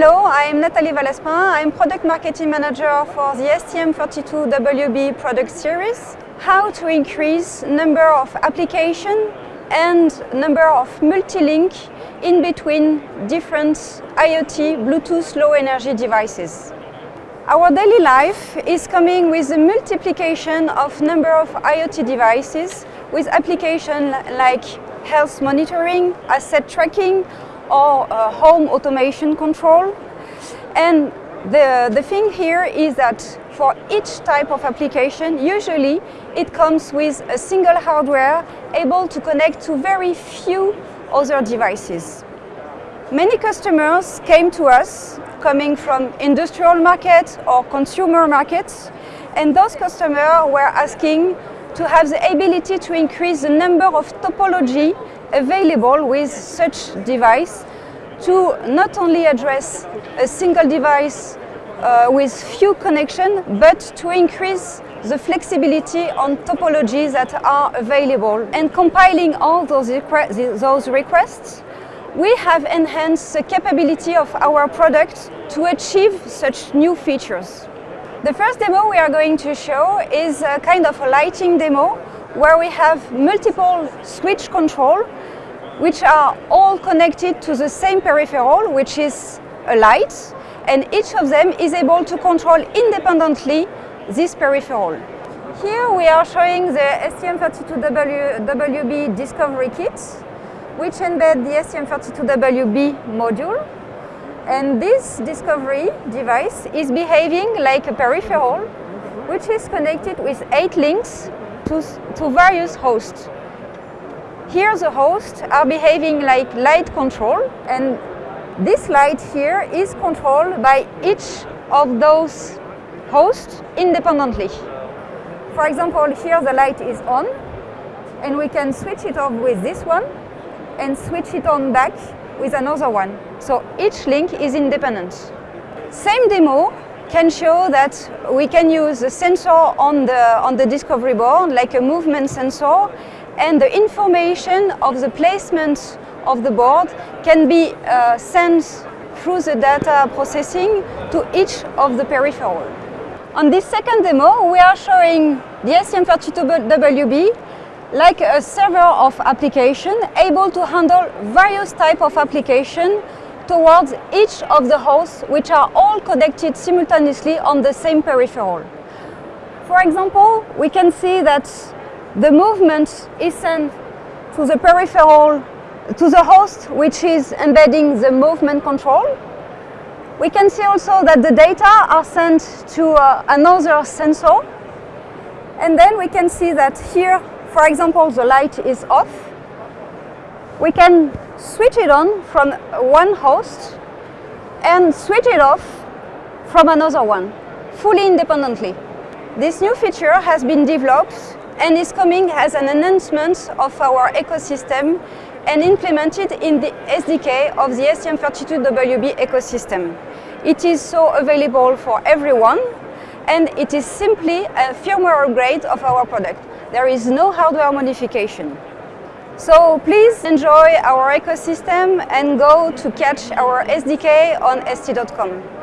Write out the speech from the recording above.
Hello, I'm Nathalie Valespin. I'm Product Marketing Manager for the STM32WB product series. How to increase number of application and number of multi-link in between different IoT Bluetooth low energy devices. Our daily life is coming with a multiplication of number of IoT devices with applications like health monitoring, asset tracking or uh, home automation control. And the, the thing here is that for each type of application, usually it comes with a single hardware able to connect to very few other devices. Many customers came to us coming from industrial markets or consumer markets and those customers were asking to have the ability to increase the number of topology available with such device to not only address a single device uh, with few connections, but to increase the flexibility on topologies that are available. And compiling all those, requ those requests, we have enhanced the capability of our product to achieve such new features. The first demo we are going to show is a kind of a lighting demo where we have multiple switch control which are all connected to the same peripheral, which is a light, and each of them is able to control independently this peripheral. Here we are showing the STM32WB Discovery Kit, which embed the STM32WB module. And this discovery device is behaving like a peripheral, which is connected with eight links to, to various hosts. Here the hosts are behaving like light control and this light here is controlled by each of those hosts independently. For example, here the light is on and we can switch it off with this one and switch it on back with another one. So each link is independent. Same demo can show that we can use a sensor on the, on the discovery board, like a movement sensor, and the information of the placement of the board can be uh, sent through the data processing to each of the peripheral. On this second demo, we are showing the STM32WB like a server of application able to handle various types of application towards each of the hosts which are all connected simultaneously on the same peripheral. For example, we can see that the movement is sent to the peripheral, to the host, which is embedding the movement control. We can see also that the data are sent to uh, another sensor. And then we can see that here, for example, the light is off. We can switch it on from one host and switch it off from another one, fully independently. This new feature has been developed and is coming as an enhancement of our ecosystem and implemented in the SDK of the STM32WB ecosystem. It is so available for everyone and it is simply a firmware upgrade of our product. There is no hardware modification. So please enjoy our ecosystem and go to catch our SDK on st.com.